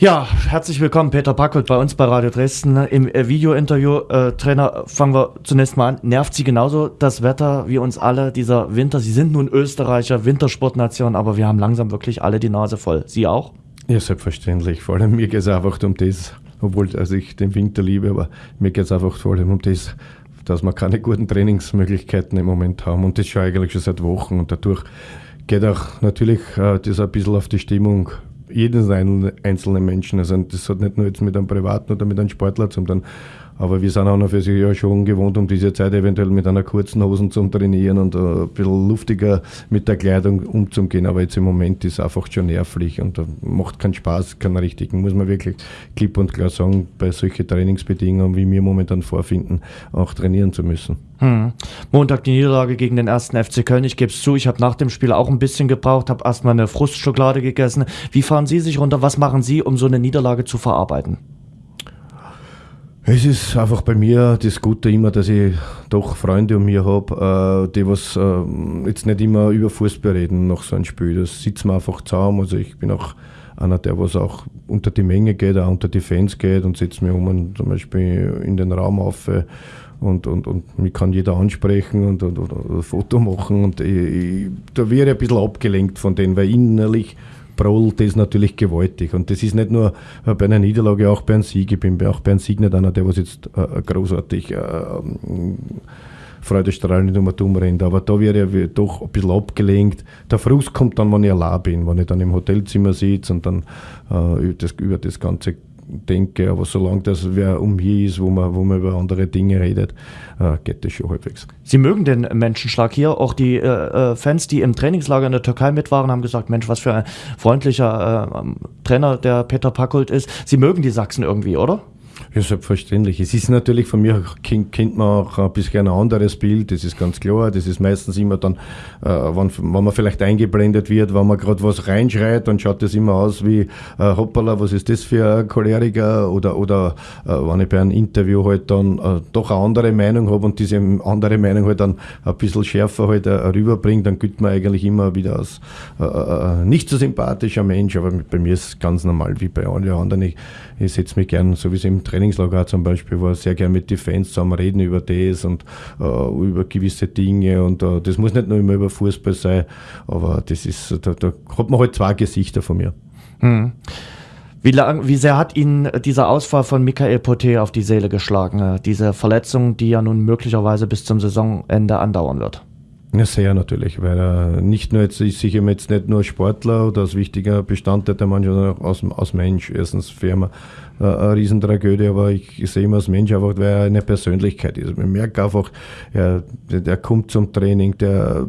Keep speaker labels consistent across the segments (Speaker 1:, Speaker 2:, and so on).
Speaker 1: Ja, herzlich willkommen, Peter Packold bei uns bei Radio Dresden. Im äh, Videointerview, äh, Trainer, fangen wir zunächst mal an. Nervt Sie genauso das Wetter wie uns alle, dieser Winter? Sie sind nun Österreicher, Wintersportnation, aber wir haben langsam wirklich alle die Nase voll. Sie auch?
Speaker 2: Ja, selbstverständlich. Vor allem mir geht es einfach um das, obwohl also ich den Winter liebe, aber mir geht es einfach vor allem um das, dass wir keine guten Trainingsmöglichkeiten im Moment haben. Und das schon eigentlich schon seit Wochen. Und dadurch geht auch natürlich äh, das ein bisschen auf die Stimmung jedes einzelne Menschen. Also das hat nicht nur jetzt mit einem Privaten oder mit einem Sportler zu tun. Aber wir sind auch noch für sich ja schon gewohnt, um diese Zeit eventuell mit einer kurzen Hosen zu trainieren und ein bisschen luftiger mit der Kleidung umzugehen. Aber jetzt im Moment ist es einfach schon nervlich und macht keinen Spaß, keinen richtigen, muss man wirklich klipp und klar sagen, bei solchen Trainingsbedingungen, wie wir momentan vorfinden, auch trainieren zu müssen.
Speaker 1: Hm. Montag die Niederlage gegen den ersten FC Köln. Ich gebe es zu, ich habe nach dem Spiel auch ein bisschen gebraucht, habe erstmal eine Frustschokolade gegessen. Wie fahren Sie sich runter? Was machen Sie, um so eine Niederlage zu verarbeiten?
Speaker 2: Es ist einfach bei mir das Gute immer, dass ich doch Freunde um mir habe, äh, die was äh, jetzt nicht immer über Fußball reden nach so einem Spiel. Das sitzen wir einfach zusammen. Also ich bin auch einer, der was auch unter die Menge geht, auch unter die Fans geht und setzt mir um und zum Beispiel in den Raum auf äh, und, und, und mich kann jeder ansprechen und, und, und ein Foto machen und ich, ich, da wäre ich ein bisschen abgelenkt von denen, weil innerlich brüllt das natürlich gewaltig. Und das ist nicht nur äh, bei einer Niederlage, auch bei einem Sieg. Ich bin auch bei einem Sieg nicht einer, der was jetzt äh, großartig äh, freudestrahlend um dumm rennt. Aber da wäre ich doch ein bisschen abgelenkt. Der Frust kommt dann, wenn ich allein bin, wenn ich dann im Hotelzimmer sitze und dann äh, das, über das ganze denke, aber solange das wer um hier ist, wo man, wo man über andere Dinge redet, äh, geht das schon halbwegs.
Speaker 1: Sie mögen den Menschenschlag hier. Auch die äh, äh, Fans, die im Trainingslager in der Türkei mit waren, haben gesagt, Mensch, was für ein freundlicher äh, Trainer der Peter Packold ist. Sie mögen die Sachsen irgendwie, oder?
Speaker 2: Ja, selbstverständlich. Es ist natürlich von mir, kennt man auch ein bisschen ein anderes Bild, das ist ganz klar. Das ist meistens immer dann, äh, wenn, wenn man vielleicht eingeblendet wird, wenn man gerade was reinschreit, dann schaut das immer aus wie, äh, hoppala, was ist das für ein Choleriker? Oder, oder äh, wenn ich bei einem Interview halt dann äh, doch eine andere Meinung habe und diese andere Meinung halt dann ein bisschen schärfer halt äh, rüberbringt, dann gilt man eigentlich immer wieder als äh, äh, nicht so sympathischer Mensch. Aber bei mir ist es ganz normal wie bei allen anderen. Ich, ich setze mich gern, so wie es im Trainingslager zum Beispiel war, sehr gern mit den Fans zusammen reden über das und äh, über gewisse Dinge. Und äh, das muss nicht nur immer über Fußball sein, aber das ist, da, da hat man halt zwei Gesichter von mir. Hm.
Speaker 1: Wie, lang, wie sehr hat Ihnen dieser Ausfall von Michael Poté auf die Seele geschlagen? Diese Verletzung, die ja nun möglicherweise bis zum Saisonende andauern wird?
Speaker 2: Ja, sehr natürlich, weil er nicht nur jetzt ist sicher jetzt nicht nur Sportler oder als wichtiger Bestandteil der Mannschaft, sondern auch als, als Mensch. Erstens Firma äh, eine Riesentragödie, aber ich, sehe ihn als Mensch einfach, weil er eine Persönlichkeit ist. Man merkt einfach, er, der, kommt zum Training, der,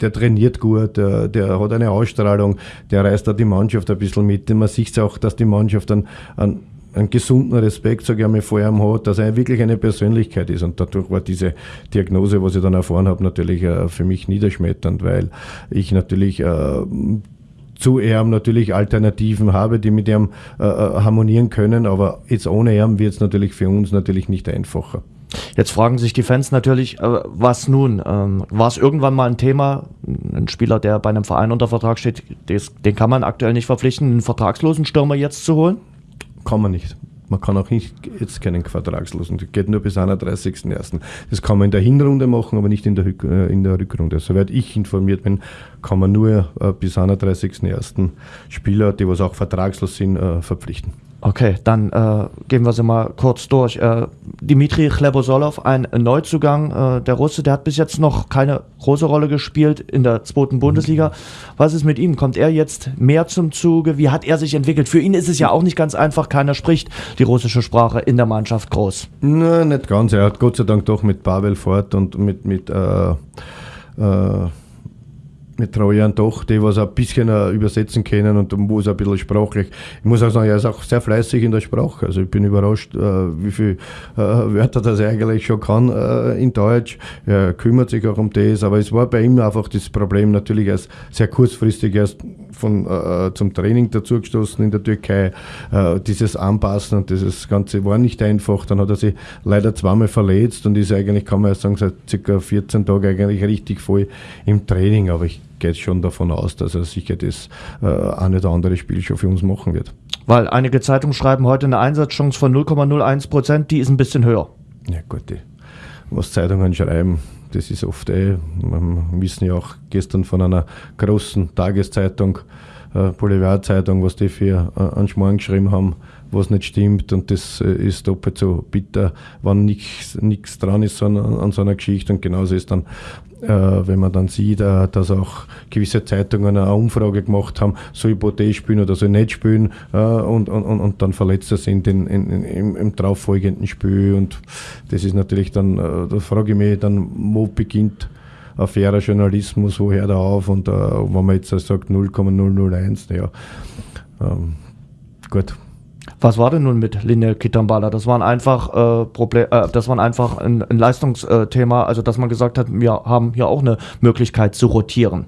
Speaker 2: der trainiert gut, der, der hat eine Ausstrahlung, der reißt da die Mannschaft ein bisschen mit. Man sieht auch, dass die Mannschaft dann an einen gesunden Respekt, sage ich einmal, vor ihm hat, dass er wirklich eine Persönlichkeit ist. Und dadurch war diese Diagnose, was ich dann erfahren habe, natürlich äh, für mich niederschmetternd, weil ich natürlich äh, zu ihm natürlich Alternativen habe, die mit ihm äh, harmonieren können, aber jetzt ohne ihm wird es natürlich für uns natürlich nicht einfacher.
Speaker 1: Jetzt fragen sich die Fans natürlich, äh, was nun? Ähm, war es irgendwann mal ein Thema, ein Spieler, der bei einem Verein unter Vertrag steht, des, den kann man aktuell nicht verpflichten, einen vertragslosen Stürmer jetzt zu holen?
Speaker 2: Kann man nicht. Man kann auch nicht jetzt keinen Vertragslosen. Das geht nur bis 31.01. Das kann man in der Hinrunde machen, aber nicht in der, äh, in der Rückrunde. Soweit ich informiert bin, kann man nur äh, bis 31.01. Spieler, die was auch vertragslos sind, äh, verpflichten.
Speaker 1: Okay, dann äh, gehen wir sie mal kurz durch. Äh, Dimitri Chlebosolov, ein Neuzugang, äh, der Russe, der hat bis jetzt noch keine große Rolle gespielt in der zweiten Bundesliga. Was ist mit ihm? Kommt er jetzt mehr zum Zuge? Wie hat er sich entwickelt? Für ihn ist es ja auch nicht ganz einfach, keiner spricht die russische Sprache in der Mannschaft groß.
Speaker 2: Nein, nicht ganz. Er hat Gott sei Dank doch mit Pavel Fort und mit, mit äh, äh mit Trojan doch, die was ein bisschen uh, übersetzen können und wo es ein bisschen sprachlich. Ich muss auch sagen, er ist auch sehr fleißig in der Sprache. Also ich bin überrascht, uh, wie viele uh, Wörter das eigentlich schon kann in Deutsch. Er kümmert sich auch um das, aber es war bei ihm einfach das Problem natürlich erst sehr kurzfristig erst von, zum Training dazugestoßen in der Türkei. dieses Anpassen und dieses Ganze war nicht einfach. Dann hat er sich leider zweimal verletzt und ist eigentlich, kann man ja sagen, seit circa 14 Tagen eigentlich richtig voll im Training. Aber ich geht schon davon aus, dass er sicher das äh, ein oder andere Spiel schon für uns machen wird.
Speaker 1: Weil einige Zeitungen schreiben heute eine Einsatzchance von 0,01 Prozent, die ist ein bisschen höher.
Speaker 2: Ja gut, die, was Zeitungen schreiben, das ist oft eh, wir wissen ja auch gestern von einer großen Tageszeitung, äh, Boulevardzeitung, was die für äh, einen Schmarrn geschrieben haben, was nicht stimmt und das äh, ist doppelt so bitter, wenn nichts dran ist an, an so einer Geschichte. Und genauso ist dann, äh, wenn man dann sieht, äh, dass auch gewisse Zeitungen eine Umfrage gemacht haben, soll ich Boutet spielen oder soll ich nicht spielen äh, und, und, und dann Verletzte sind in, in, in, im, im darauffolgenden Spiel. Und das ist natürlich dann, äh, da frage ich mich dann, wo beginnt ein fairer Journalismus, woher da auf? Und äh, wenn man jetzt sagt 0,001, ja, ähm, gut,
Speaker 1: was war denn nun mit Linie Kitambala? Das waren einfach äh, Problem, äh, das waren einfach ein, ein Leistungsthema, also dass man gesagt hat, wir haben hier auch eine Möglichkeit zu rotieren.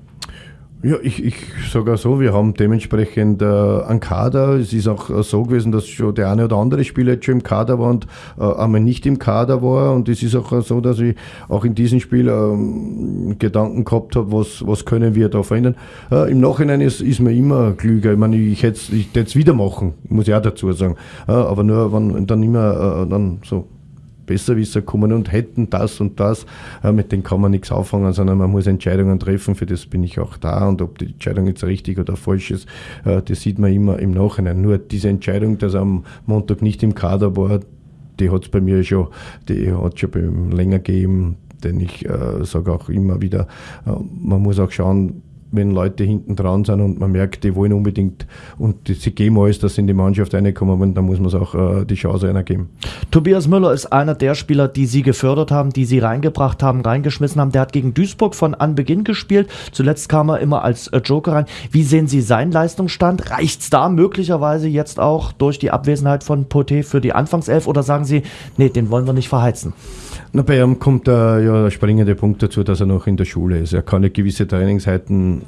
Speaker 2: Ja, ich, ich sage auch so, wir haben dementsprechend äh, einen Kader. Es ist auch äh, so gewesen, dass schon der eine oder andere Spieler jetzt schon im Kader war und äh, einmal nicht im Kader war. Und es ist auch äh, so, dass ich auch in diesem Spiel ähm, Gedanken gehabt habe, was, was können wir da verändern. Äh, Im Nachhinein ist, ist man immer klüger. Ich meine, ich hätte es wieder machen, muss ich auch dazu sagen. Äh, aber nur, wenn dann immer dann so Besserwisser kommen und hätten das und das. Äh, mit denen kann man nichts auffangen, sondern man muss Entscheidungen treffen. Für das bin ich auch da. Und ob die Entscheidung jetzt richtig oder falsch ist, äh, das sieht man immer im Nachhinein. Nur diese Entscheidung, dass er am Montag nicht im Kader war, die hat es bei mir schon, die hat schon länger gegeben. Denn ich äh, sage auch immer wieder, äh, man muss auch schauen, wenn Leute hinten dran sind und man merkt, die wollen unbedingt und die, sie geben alles, dass sie in die Mannschaft reinkommen und dann muss man es auch äh, die Chance einer geben.
Speaker 1: Tobias Müller ist einer der Spieler, die sie gefördert haben, die sie reingebracht haben, reingeschmissen haben. Der hat gegen Duisburg von Anbeginn gespielt. Zuletzt kam er immer als äh, Joker rein. Wie sehen Sie seinen Leistungsstand? Reicht es da möglicherweise jetzt auch durch die Abwesenheit von Poté für die Anfangself oder sagen Sie, nee, den wollen wir nicht verheizen?
Speaker 2: Na, bei ihm kommt der, ja, der springende Punkt dazu, dass er noch in der Schule ist. Er kann ja gewisse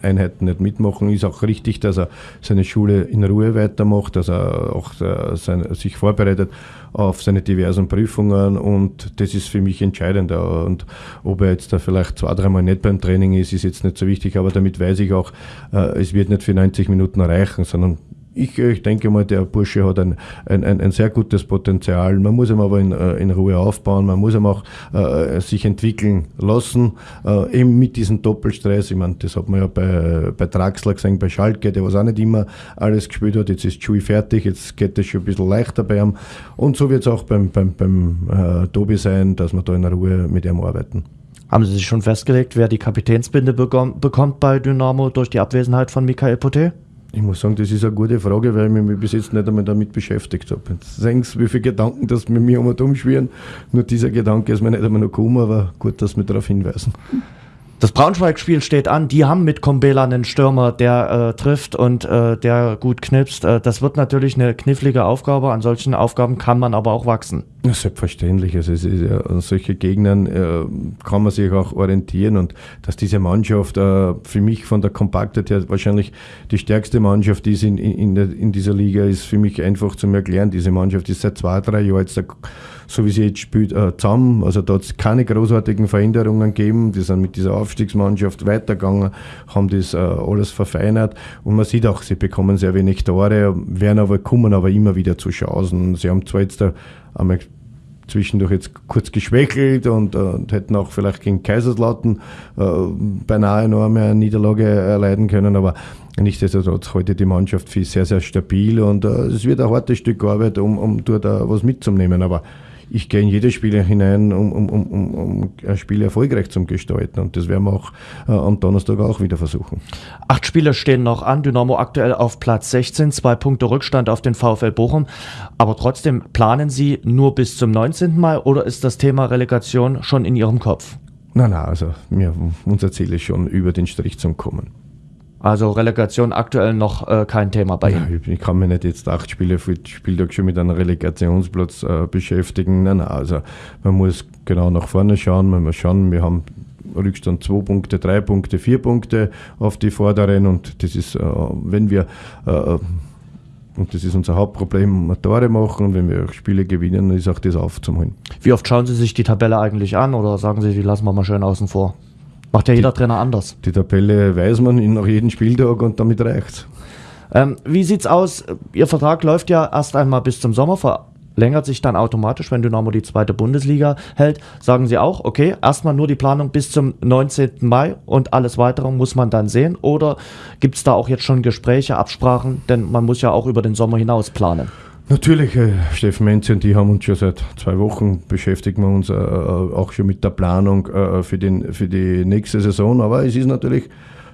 Speaker 2: Einheiten nicht mitmachen. Ist auch richtig, dass er seine Schule in Ruhe weitermacht, dass er auch äh, sein, sich vorbereitet auf seine diversen Prüfungen und das ist für mich entscheidend. Und ob er jetzt da vielleicht zwei, dreimal nicht beim Training ist, ist jetzt nicht so wichtig, aber damit weiß ich auch, äh, es wird nicht für 90 Minuten reichen, sondern ich, ich, denke mal, der Bursche hat ein, ein, ein, ein sehr gutes Potenzial. Man muss ihn aber in, äh, in Ruhe aufbauen, man muss ihn auch äh, sich entwickeln lassen, äh, eben mit diesem Doppelstress. Ich meine, das hat man ja bei, bei Draxler gesehen, bei Schalke, der was auch nicht immer alles gespielt hat. Jetzt ist Chui fertig, jetzt geht es schon ein bisschen leichter bei ihm. Und so wird es auch beim, beim, beim äh, Tobi sein, dass wir da in Ruhe mit ihm arbeiten.
Speaker 1: Haben Sie sich schon festgelegt, wer die Kapitänsbinde bekommt bei Dynamo durch die Abwesenheit von Michael Poté?
Speaker 2: Ich muss sagen, das ist eine gute Frage, weil ich mich bis jetzt nicht einmal damit beschäftigt habe. Sehen Sie, wie viele Gedanken das mit mir um und umschwirren. Nur dieser Gedanke ist mir nicht einmal noch gekommen, aber gut, dass wir darauf hinweisen.
Speaker 1: Das Braunschweig-Spiel steht an. Die haben mit Kombela einen Stürmer, der äh, trifft und äh, der gut knipst. Äh, das wird natürlich eine knifflige Aufgabe. An solchen Aufgaben kann man aber auch wachsen.
Speaker 2: Ja, selbstverständlich. Also es ist ja, an solchen Gegnern äh, kann man sich auch orientieren und dass diese Mannschaft äh, für mich von der Kompaktheit her wahrscheinlich die stärkste Mannschaft ist in, in, in, dieser Liga, ist für mich einfach zu erklären. Diese Mannschaft ist seit zwei, drei Jahren jetzt so wie sie jetzt spielt, äh, zusammen. Also da hat es keine großartigen Veränderungen gegeben. Die sind mit dieser Aufstiegsmannschaft weitergegangen, haben das äh, alles verfeinert. Und man sieht auch, sie bekommen sehr wenig Tore, werden aber, kommen aber immer wieder zu Chancen. Sie haben zwar jetzt da einmal zwischendurch jetzt kurz geschwächelt und, äh, und hätten auch vielleicht gegen Kaiserslautern äh, beinahe eine Niederlage erleiden können, aber nichtsdestotrotz heute die Mannschaft für sehr, sehr stabil und äh, es wird ein hartes Stück Arbeit, um, um dort was mitzunehmen, aber ich gehe in jedes Spiel hinein, um, um, um, um ein Spiel erfolgreich zu gestalten. Und das werden wir auch äh, am Donnerstag auch wieder versuchen.
Speaker 1: Acht Spiele stehen noch an. Dynamo aktuell auf Platz 16, zwei Punkte Rückstand auf den VfL Bochum. Aber trotzdem planen Sie nur bis zum 19. Mai oder ist das Thema Relegation schon in Ihrem Kopf?
Speaker 2: Nein, nein, also mir, unser Ziel ist schon, über den Strich zu kommen.
Speaker 1: Also Relegation aktuell noch äh, kein Thema bei Ihnen.
Speaker 2: ich kann mich nicht jetzt acht Spiele für Spieltag schon mit einem Relegationsplatz äh, beschäftigen. Nein, nein, also man muss genau nach vorne schauen. Man muss schauen, wir haben Rückstand zwei Punkte, drei Punkte, vier Punkte auf die Vorderen und das ist, äh, wenn wir äh, und das ist unser Hauptproblem, Tore machen und wenn wir Spiele gewinnen, dann ist auch das aufzuholen.
Speaker 1: Wie oft schauen Sie sich die Tabelle eigentlich an oder sagen Sie, die lassen wir mal schön außen vor? Macht ja jeder die, Trainer anders.
Speaker 2: Die Tabelle weiß man nach jedem Spieltag und damit reicht
Speaker 1: Ähm, wie sieht's aus? Ihr Vertrag läuft ja erst einmal bis zum Sommer, verlängert sich dann automatisch, wenn Dynamo die zweite Bundesliga hält. Sagen Sie auch, okay, erstmal nur die Planung bis zum 19. Mai und alles weitere muss man dann sehen? Oder gibt es da auch jetzt schon Gespräche, Absprachen? Denn man muss ja auch über den Sommer hinaus planen.
Speaker 2: Natürlich, äh, Steffen Menze und die haben uns schon seit zwei Wochen beschäftigen wir uns äh, äh, auch schon mit der Planung äh, für, den, für die nächste Saison. Aber es ist natürlich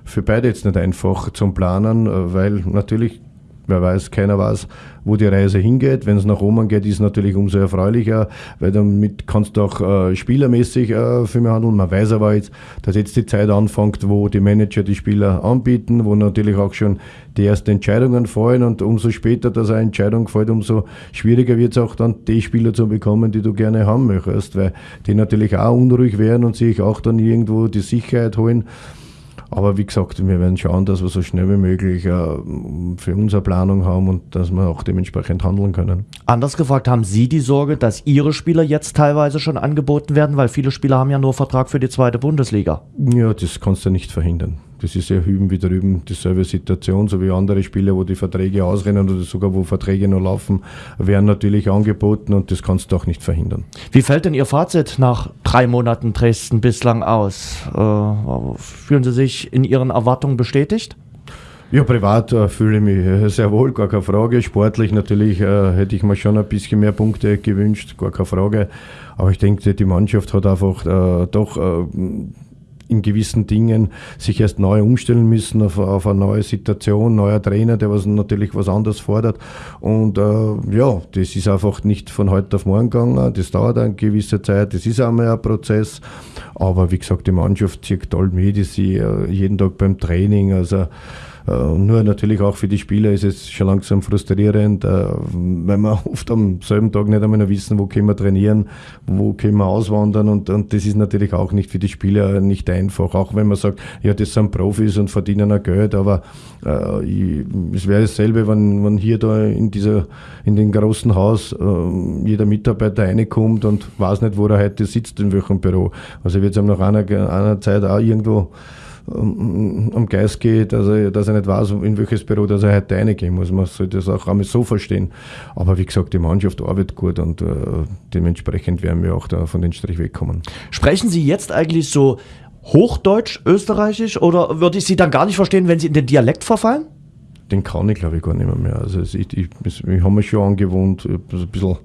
Speaker 2: für beide jetzt nicht einfach zum Planen, äh, weil natürlich wer weiß, keiner weiß, wo die Reise hingeht. Wenn es nach oben geht, ist es natürlich umso erfreulicher, weil damit kannst du auch äh, spielermäßig äh, viel mehr handeln. Man weiß aber jetzt, dass jetzt die Zeit anfängt, wo die Manager die Spieler anbieten, wo natürlich auch schon die ersten Entscheidungen fallen und umso später dass eine Entscheidung fällt, umso schwieriger wird es auch dann, die Spieler zu bekommen, die du gerne haben möchtest, weil die natürlich auch unruhig werden und sich auch dann irgendwo die Sicherheit holen. Aber wie gesagt, wir werden schauen, dass wir so schnell wie möglich äh, für unsere Planung haben und dass wir auch dementsprechend handeln können.
Speaker 1: Anders gefragt, haben Sie die Sorge, dass Ihre Spieler jetzt teilweise schon angeboten werden, weil viele Spieler haben ja nur Vertrag für die zweite Bundesliga?
Speaker 2: Ja, das kannst du nicht verhindern. Das ist ja hüben wie drüben dieselbe Situation, so wie andere Spiele, wo die Verträge ausrennen oder sogar wo Verträge noch laufen, werden natürlich angeboten und das kannst du auch nicht verhindern.
Speaker 1: Wie fällt denn Ihr Fazit nach drei Monaten Dresden bislang aus? Äh, fühlen Sie sich in Ihren Erwartungen bestätigt?
Speaker 2: Ja, privat äh, fühle ich mich äh, sehr wohl, gar keine Frage. Sportlich natürlich äh, hätte ich mir schon ein bisschen mehr Punkte gewünscht, gar keine Frage. Aber ich denke, die Mannschaft hat einfach äh, doch äh, in gewissen Dingen sich erst neu umstellen müssen auf, auf eine neue Situation, neuer Trainer, der was natürlich was anderes fordert. Und äh, ja, das ist einfach nicht von heute auf morgen gegangen. Das dauert eine gewisse Zeit. Das ist einmal ein Prozess. Aber wie gesagt, die Mannschaft zieht toll mit. Ich sehe jeden Tag beim Training. Also äh, nur natürlich auch für die Spieler ist es schon langsam frustrierend, äh, weil wir oft am selben Tag nicht einmal noch wissen, wo können wir trainieren, wo können wir auswandern und, und das ist natürlich auch nicht für die Spieler nicht einfach, auch wenn man sagt, ja, das sind Profis und verdienen auch Geld, aber äh, ich, es wäre dasselbe, wenn, wenn hier da in dieser, in dem großen Haus äh, jeder Mitarbeiter reinkommt und weiß nicht, wo er heute sitzt, in welchem Büro. Also wird es ihm nach einer, einer Zeit auch irgendwo am Geist geht, dass er, dass er nicht weiß, in welches Büro dass er heute reingehen muss. Man soll das auch einmal so verstehen. Aber wie gesagt, die Mannschaft arbeitet gut und äh, dementsprechend werden wir auch da von den Strich wegkommen.
Speaker 1: Sprechen Sie jetzt eigentlich so Hochdeutsch, Österreichisch oder würde ich Sie dann gar nicht verstehen, wenn Sie in den Dialekt verfallen?
Speaker 2: Den kann ich, glaube ich, gar nicht mehr. mehr. Also ich, ich, ich habe mir schon angewohnt, ein bisschen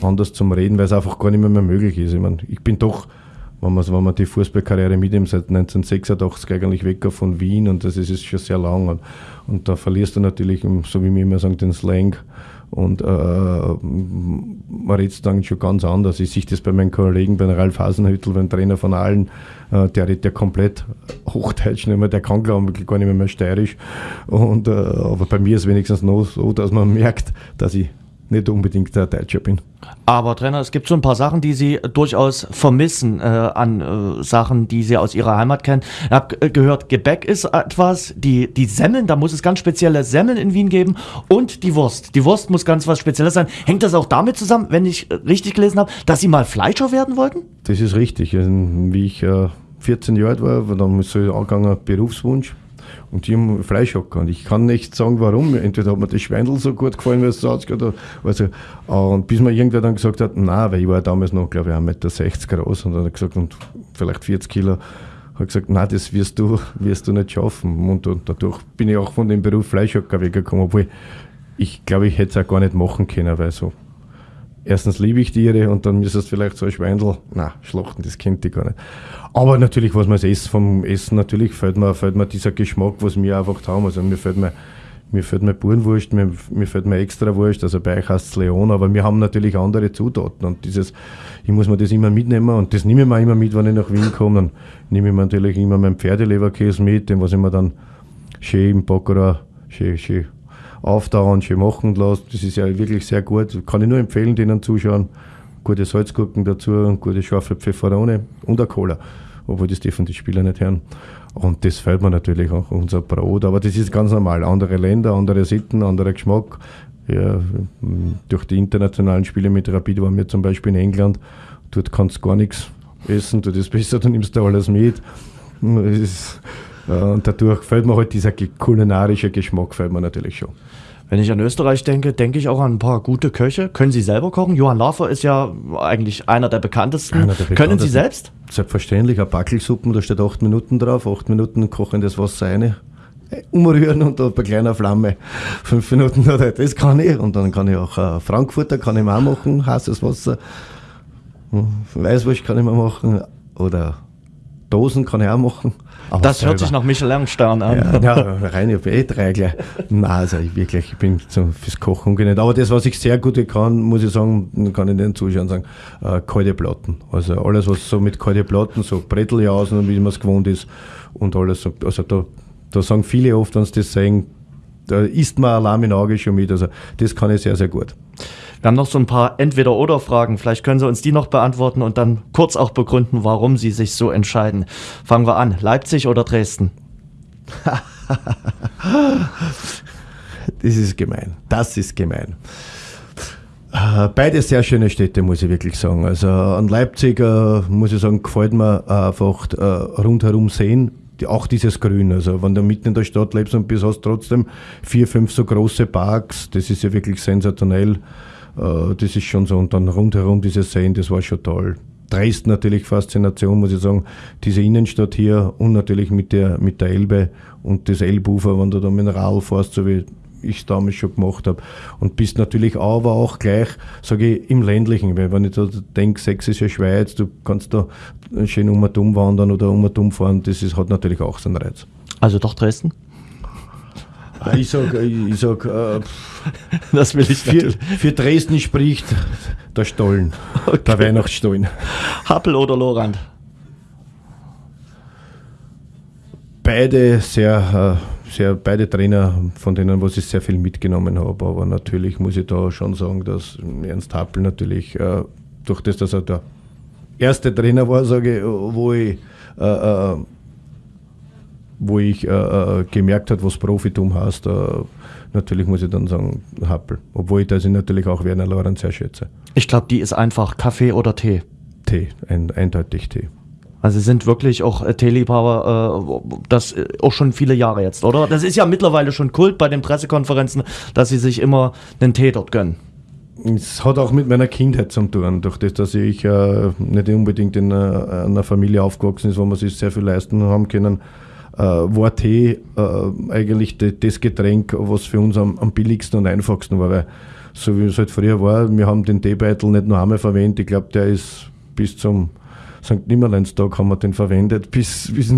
Speaker 2: anders zum Reden, weil es einfach gar nicht mehr, mehr möglich ist. Ich, meine, ich bin doch wenn man, wenn man die Fußballkarriere mitnimmt, seit 1986 eigentlich weg von Wien und das ist schon sehr lang. Und, und da verlierst du natürlich, so wie wir immer sagen, den Slang. Und äh, man redet dann schon ganz anders. Ich sehe das bei meinen Kollegen, bei Ralf Hasenhüttel, beim Trainer von allen, äh, der redet ja komplett Hochdeutsch nicht mehr, der kann glaube ich gar nicht mehr, mehr steirisch. Und, äh, aber bei mir ist es wenigstens noch so, dass man merkt, dass ich nicht unbedingt der Deutscher bin.
Speaker 1: Aber Trainer, es gibt so ein paar Sachen, die Sie durchaus vermissen äh, an äh, Sachen, die Sie aus Ihrer Heimat kennen. Ich habe äh, gehört, Gebäck ist etwas, die, die Semmeln, da muss es ganz spezielle Semmeln in Wien geben und die Wurst. Die Wurst muss ganz was Spezielles sein. Hängt das auch damit zusammen, wenn ich äh, richtig gelesen habe, dass Sie mal Fleischer werden wollten?
Speaker 2: Das ist richtig. Also, wie ich 14 äh, Jahre alt war, dann ist so angegangen Berufswunsch und die haben Fleischhocker. Und ich kann nicht sagen, warum. Entweder hat mir das Schweindel so gut gefallen, weil es so ausgeht. Also, und bis mir irgendwer dann gesagt hat, nein, weil ich war damals noch, glaube ich, 1,60 Meter groß und dann hat gesagt, und vielleicht 40 Kilo. Hat gesagt, nein, das wirst du, wirst du nicht schaffen. Und, und dadurch bin ich auch von dem Beruf Fleischhocker weggekommen, obwohl ich glaube, ich hätte es auch gar nicht machen können, weil so erstens liebe ich Tiere und dann müsstest du vielleicht so ein Schweindel, na, schlachten, das kennt ich gar nicht. Aber natürlich, was man Essen, vom Essen natürlich fällt mir, fällt mir dieser Geschmack, was wir einfach haben. Also mir fällt mir, mir fällt mir Burenwurst, mir, mir fällt mir extra Wurst, also bei euch heißt es Leon, aber wir haben natürlich andere Zutaten und dieses, ich muss mir das immer mitnehmen und das nehme ich mir immer mit, wenn ich nach Wien komme, dann nehme ich mir natürlich immer meinen Pferdeleberkäse mit, den was ich mir dann schön im Baccarat schön, schön aufdauern, schön machen lassen. Das ist ja wirklich sehr gut. Kann ich nur empfehlen, denen zuschauen. Gute Salzgurken dazu, gute scharfe Pfefferone und eine Cola. Obwohl das dürfen die Spieler nicht hören. Und das fällt mir natürlich auch, unser Brot. Aber das ist ganz normal. Andere Länder, andere Sitten, anderer Geschmack. Ja, durch die internationalen Spiele mit Rapid waren wir zum Beispiel in England. Dort kannst du gar nichts essen, du das besser, du nimmst da alles mit. Das ist, und dadurch fällt mir halt dieser kulinarische Geschmack, fällt mir natürlich schon.
Speaker 1: Wenn ich an Österreich denke, denke ich auch an ein paar gute Köche. Können Sie selber kochen? Johann Lafer ist ja eigentlich einer der bekanntesten. Einer der bekanntesten. Können Sie selbst?
Speaker 2: Selbstverständlich, eine Backelsuppen, da steht acht Minuten drauf, acht Minuten kochen das Wasser eine, umrühren und da bei kleiner Flamme fünf Minuten oder das kann ich. Und dann kann ich auch äh, Frankfurter kann ich auch machen, heißes Wasser. Hm, Weißwurst kann ich mal machen oder Dosen kann ich auch machen.
Speaker 1: Aber das selber. hört sich nach Michelin-Stern an.
Speaker 2: Ja, ja rein, ich habe eh drei gleich. Nein, also ich wirklich, ich bin so fürs Kochen ungenäht. Aber das, was ich sehr gut kann, muss ich sagen, kann ich den Zuschauern sagen, äh, kalte Platten. Also alles, was so mit kalten Platten, so Bretteljausen, wie man es gewohnt ist und alles. Also da, da sagen viele oft, wenn sie das sehen, da isst man Alarm in Auge schon mit. Also das kann ich sehr, sehr gut.
Speaker 1: Wir haben noch so ein paar Entweder-Oder-Fragen. Vielleicht können Sie uns die noch beantworten und dann kurz auch begründen, warum Sie sich so entscheiden. Fangen wir an. Leipzig oder Dresden?
Speaker 2: das ist gemein. Das ist gemein. Äh, beide sehr schöne Städte, muss ich wirklich sagen. Also an Leipzig, äh, muss ich sagen, gefällt mir einfach äh, rundherum sehen. auch dieses Grün. Also wenn du mitten in der Stadt lebst und bist, hast trotzdem vier, fünf so große Parks. Das ist ja wirklich sensationell. Äh, das ist schon so. Und dann rundherum diese Seen, das war schon toll. Dresden natürlich Faszination, muss ich sagen. Diese Innenstadt hier und natürlich mit der, mit der Elbe und das Elbufer, wenn du da Radl fährst, so wie ich es damals schon gemacht habe. Und bist natürlich aber auch gleich, sage ich, im ländlichen, weil wenn ich da denke, sächsische Schweiz, du kannst da schön um und um wandern oder um und um fahren, das ist, hat natürlich auch seinen Reiz.
Speaker 1: Also doch Dresden?
Speaker 2: Ich sag, ich sag äh,
Speaker 1: das will ich
Speaker 2: für, für Dresden spricht der Stollen, okay. der Weihnachtsstollen.
Speaker 1: Happel oder Lorand?
Speaker 2: Beide sehr, äh, sehr, beide Trainer, von denen was ich sehr viel mitgenommen habe. Aber natürlich muss ich da schon sagen, dass Ernst Happel natürlich, äh, durch das, dass er der erste Trainer war, sage ich, wo ich äh, äh wo ich äh, äh, gemerkt habe, was Profitum heißt, äh, natürlich muss ich dann sagen, Happel. Obwohl ich das natürlich auch Werner Lorenz sehr schätze.
Speaker 1: Ich glaube, die ist einfach Kaffee oder Tee.
Speaker 2: Tee, ein, eindeutig Tee.
Speaker 1: Also sind wirklich auch äh, Teeliebhaber, äh, das äh, auch schon viele Jahre jetzt, oder? Das ist ja mittlerweile schon Kult bei den Pressekonferenzen, dass sie sich immer einen Tee dort gönnen.
Speaker 2: Es hat auch mit meiner Kindheit zu tun, durch das, dass ich äh, nicht unbedingt in einer, einer Familie aufgewachsen ist, wo man sich sehr viel leisten haben können äh, war Tee äh, eigentlich das Getränk, was für uns am, am, billigsten und einfachsten war. Weil, so wie es halt früher war, wir haben den Teebeutel nicht nur einmal verwendet. Ich glaube, der ist bis zum St. Nimmerleinstag haben wir den verwendet, bis, bis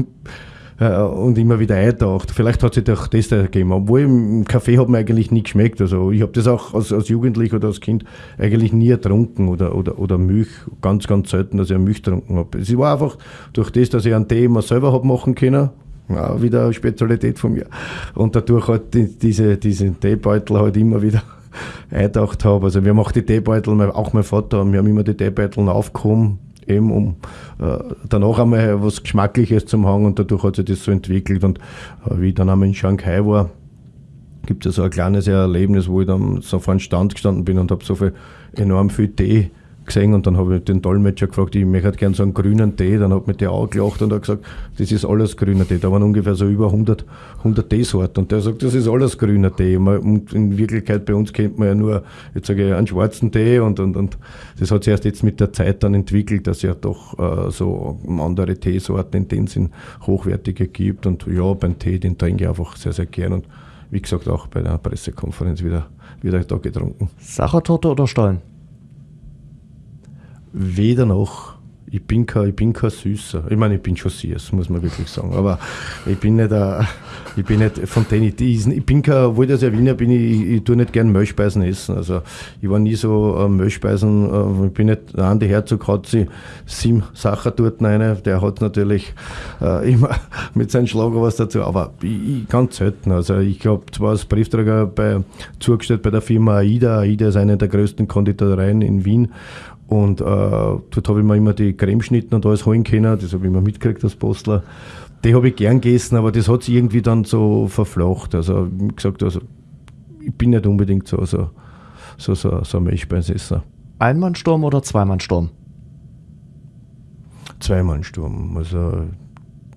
Speaker 2: äh, und immer wieder eingetaucht. Vielleicht hat sich doch das ergeben. Obwohl im Kaffee hat mir eigentlich nie geschmeckt. Also ich habe das auch als, als Jugendlicher oder als Kind eigentlich nie ertrunken oder, oder, oder Milch. Ganz, ganz selten, dass ich Milch getrunken habe. Es war einfach durch das, dass ich einen Tee immer selber habe machen können ja, wieder eine Spezialität von mir. Und dadurch halt die, diese, diesen Teebeutel halt immer wieder eingedacht habe. Also wir machen die Teebeutel, auch mein Vater, wir haben immer die Teebeutel aufgehoben, eben um äh, danach einmal was Geschmackliches zu haben und dadurch hat sich das so entwickelt. Und äh, wie ich dann einmal in Shanghai war, gibt es ja so ein kleines Erlebnis, wo ich dann so vor einem Stand gestanden bin und habe so viel enorm viel Tee gesehen und dann habe ich den Dolmetscher gefragt, ich möchte gerne so einen grünen Tee. Dann hat mir der auch gelacht und hat gesagt, das ist alles grüner Tee. Da waren ungefähr so über 100, 100 Teesorten und der sagt, das ist alles grüner Tee. Und in Wirklichkeit bei uns kennt man ja nur, jetzt sage ich, einen schwarzen Tee und, und, und das hat sich erst jetzt mit der Zeit dann entwickelt, dass es ja doch äh, so andere Teesorten in dem Sinn hochwertige gibt und ja, beim Tee, den trinke ich einfach sehr, sehr gern und wie gesagt auch bei der Pressekonferenz wieder, wieder da getrunken.
Speaker 1: Sachertorte oder Stollen?
Speaker 2: Weder noch. Ich bin kein, ich bin kein Süßer. Ich meine, ich bin schon süß, muss man wirklich sagen. Aber ich bin nicht, uh, ich bin nicht von denen, ich, ich bin kein, obwohl ich ja Wiener bin, ich, ich tue nicht gern Milchspeisen essen. Also ich war nie so uh, Milchspeisen, uh, ich bin nicht, der Andi Herzog hat sie sieben Sachen dort rein, der hat natürlich uh, immer mit seinem Schlager was dazu, aber ich, ich ganz selten. Also ich habe zwar als Briefträger bei, zugestellt bei der Firma AIDA, AIDA ist eine der größten Konditoreien in Wien und äh, dort habe ich mir immer die Cremeschnitten und alles holen können. Das habe ich immer mitgekriegt als Postler. Die habe ich gern gegessen, aber das hat sich irgendwie dann so verflacht. Also, wie gesagt, also, ich bin nicht unbedingt so, so, so, so, so ein Milchspeisesser.
Speaker 1: Einmannsturm oder Zweimannsturm?
Speaker 2: Zweimannsturm. Also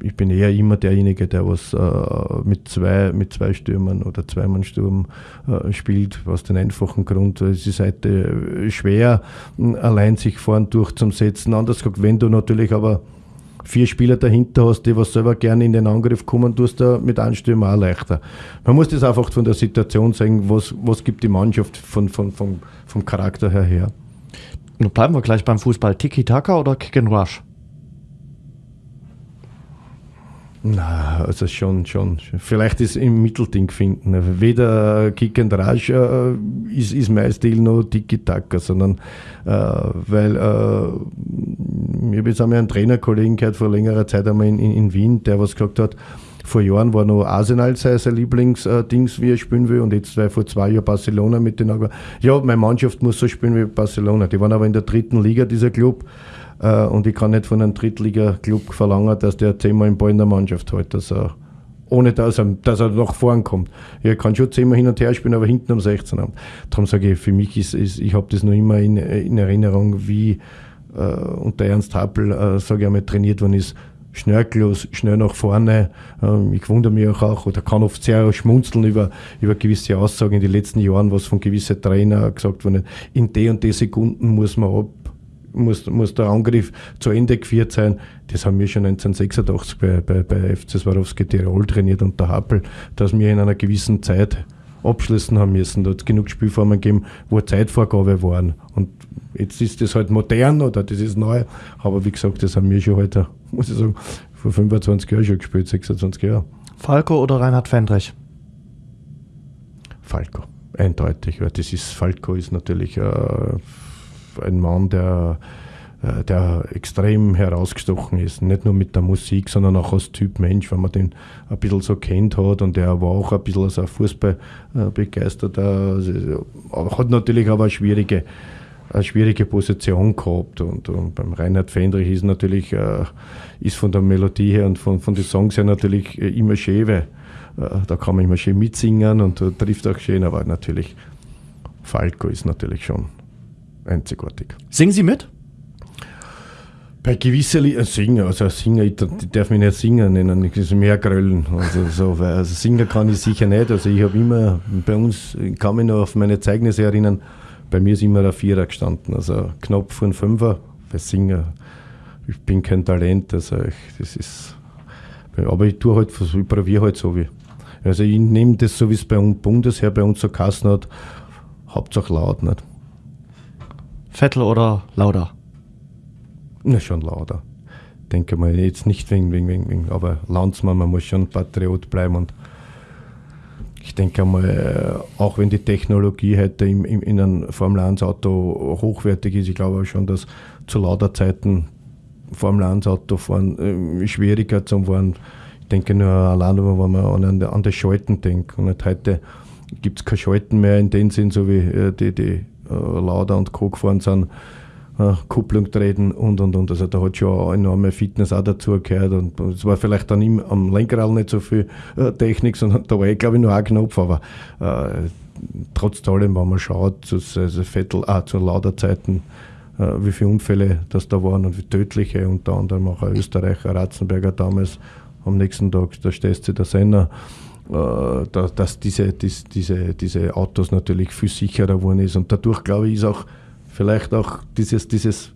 Speaker 2: ich bin eher immer derjenige, der was äh, mit, zwei, mit zwei Stürmern oder Zweimannstürm äh, spielt, aus dem einfachen Grund, es ist heute schwer, allein sich vorn durchzusetzen. Anders gesagt, wenn du natürlich aber vier Spieler dahinter hast, die was selber gerne in den Angriff kommen, tust du mit einem Stürmer auch leichter. Man muss das einfach von der Situation sehen, was, was gibt die Mannschaft von, von, von, vom Charakter her her.
Speaker 1: Bleiben wir gleich beim Fußball. Tiki-Taka oder Kick and Rush?
Speaker 2: Na, also schon, schon. Vielleicht ist im Mittelding finden. Weder Kick and Rush äh, ist, ist mein Stil noch Tiki-Taka, sondern äh, weil äh, ich habe jetzt einmal einen Trainerkollegen gehört vor längerer Zeit einmal in, in, in Wien, der was gesagt hat, vor Jahren war noch Arsenal sein, sein Lieblingsdings, wie er spielen will. Und jetzt war vor zwei Jahren Barcelona mit den Augen. Ja, meine Mannschaft muss so spielen wie Barcelona. Die waren aber in der dritten Liga, dieser Club. Äh, und ich kann nicht von einem Drittliga-Club verlangen, dass der zehnmal im Ball in der Mannschaft hält. Dass er, ohne dass er, dass er nach vorn kommt. Ich kann schon zehnmal hin und her spielen, aber hinten um 16 haben. Darum sage ich, für mich ist, ist ich habe das noch immer in, in Erinnerung, wie äh, unter Ernst Happel, äh, sage ich einmal, trainiert worden ist schnörkellos, schnell nach vorne. Ähm, ich wundere mich auch, oder kann oft sehr schmunzeln über, über gewisse Aussagen in den letzten Jahren, was von gewissen Trainern gesagt wurde. In die und die Sekunden muss man ab, muss, muss der Angriff zu Ende geführt sein. Das haben wir schon 1986 bei, bei, bei FC Swarovski Tirol trainiert unter Happel, dass wir in einer gewissen Zeit abschließen haben müssen. Da hat es genug Spielformen gegeben, wo Zeitvorgabe waren. Und jetzt ist das halt modern oder das ist neu. Aber wie gesagt, das haben wir schon heute, muss ich sagen, vor 25 Jahren schon gespielt, 26 Jahre.
Speaker 1: Falco oder Reinhard Fendrich?
Speaker 2: Falco, eindeutig. Ja. Das ist, Falco ist natürlich äh, ein Mann, der, äh, der extrem herausgestochen ist. Nicht nur mit der Musik, sondern auch als Typ Mensch, wenn man den ein bisschen so kennt hat. Und er war auch ein bisschen als ein Fußball äh, begeisterter. Also, hat natürlich aber eine schwierige, eine schwierige Position gehabt. Und, und beim Reinhard Fendrich ist natürlich, äh, ist von der Melodie her und von, von den Songs her natürlich immer schön, weil da kann man immer schön mitsingen und trifft auch schön, aber natürlich Falco ist natürlich schon einzigartig.
Speaker 1: Singen Sie mit?
Speaker 2: Bei gewissen Liedern singen, also singen, ich, darf mich nicht singen nennen, ich muss mehr gröllen. Also, so, also singen kann ich sicher nicht. Also ich habe immer, bei uns, ich kann mich noch auf meine Zeugnisse erinnern, bei mir ist immer ein Vierer gestanden, also knapp vor ein Fünfer, bei Singen. Ich bin kein Talent, also ich, das ist, aber ich tue halt, ich probiere halt so wie. Also ich nehme das so, wie es bei uns Bundesheer bei uns so Kassen hat, Hauptsache laut nicht.
Speaker 1: Vettel oder Lauda?
Speaker 2: Na, schon Lauda. Denke mal, jetzt nicht wegen, wegen, wegen, wegen aber Landsmann, man muss schon Patriot bleiben und ich denke mal, äh, auch wenn die Technologie heute im, im, in einem Formel 1 Auto hochwertig ist, ich glaube schon, dass zu lauter Zeiten Formel 1 Auto fahren äh, schwieriger zu fahren. Ich denke nur allein, wenn man an, an das Schalten denkt. Und heute gibt es kein Schalten mehr in dem Sinn, so wie äh, die, die äh, Lauda und Co. gefahren sind, äh, Kupplung treten und und und. Also da hat schon enorme Fitness auch dazu gehört und es war vielleicht dann im, am Lenkrad nicht so viel äh, Technik, sondern da war ich glaube ich nur ein Knopf, aber äh, trotz allem, wenn man schaut, zu, also Vettel, ah, zu Lauda-Zeiten, äh, wie viele Unfälle das da waren und wie tödliche, unter anderem auch ein Österreicher, Ratzenberger damals, am nächsten Tag, da stehst du der Senner. Äh, dass diese, diese, diese Autos natürlich viel sicherer geworden ist. Und dadurch, glaube ich, ist auch vielleicht auch dieses, dieses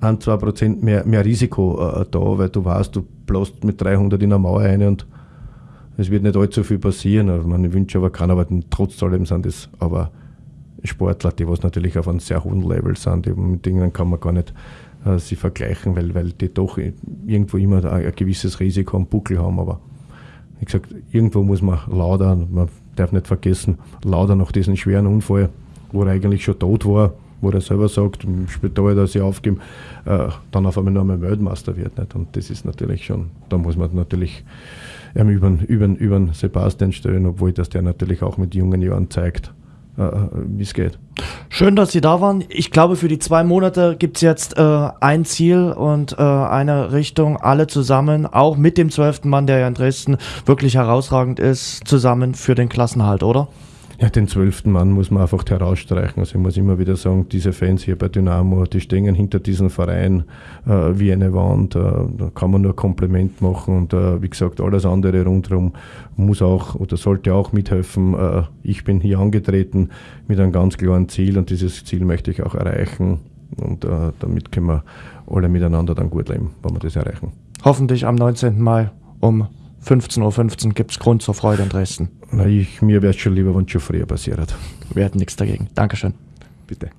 Speaker 2: 1, 2 Prozent mehr, mehr Risiko äh, da, weil du weißt, du bläst mit 300 in eine Mauer rein und es wird nicht allzu viel passieren. Also man wünscht aber keiner, aber trotz allem sind es aber Sportler, die was natürlich auf einem sehr hohen Level sind, die, mit denen kann man gar nicht äh, sie vergleichen, weil, weil die doch irgendwo immer ein, ein gewisses Risiko am Buckel haben. Aber wie gesagt, irgendwo muss man Lauda, man darf nicht vergessen, Lauda nach diesem schweren Unfall, wo er eigentlich schon tot war, wo er selber sagt, im Spital dass sie aufgeben, äh, dann auf einmal noch einmal Weltmeister wird. Nicht? Und das ist natürlich schon, da muss man natürlich ähm, über, über, über Sebastian stellen, obwohl das der natürlich auch mit jungen Jahren zeigt, äh, äh wie es geht.
Speaker 1: Schön, dass Sie da waren. Ich glaube, für die zwei Monate gibt es jetzt äh, ein Ziel und äh, eine Richtung, alle zusammen, auch mit dem zwölften Mann, der ja in Dresden wirklich herausragend ist, zusammen für den Klassenhalt, oder?
Speaker 2: Ja, den zwölften Mann muss man einfach herausstreichen. Also ich muss immer wieder sagen, diese Fans hier bei Dynamo, die stehen hinter diesem Verein äh, wie eine Wand. Äh, da kann man nur Kompliment machen und äh, wie gesagt, alles andere rundherum muss auch oder sollte auch mithelfen. Äh, ich bin hier angetreten mit einem ganz klaren Ziel und dieses Ziel möchte ich auch erreichen. Und äh, damit können wir alle miteinander dann gut leben, wenn wir das erreichen.
Speaker 1: Hoffentlich am 19. Mai um 15.15 Uhr 15 gibt es Grund zur Freude in Dresden.
Speaker 2: Na, ich, mir wäre es schon lieber, wenn es schon früher passiert.
Speaker 1: Wir hätten nichts dagegen. Dankeschön.
Speaker 2: Bitte.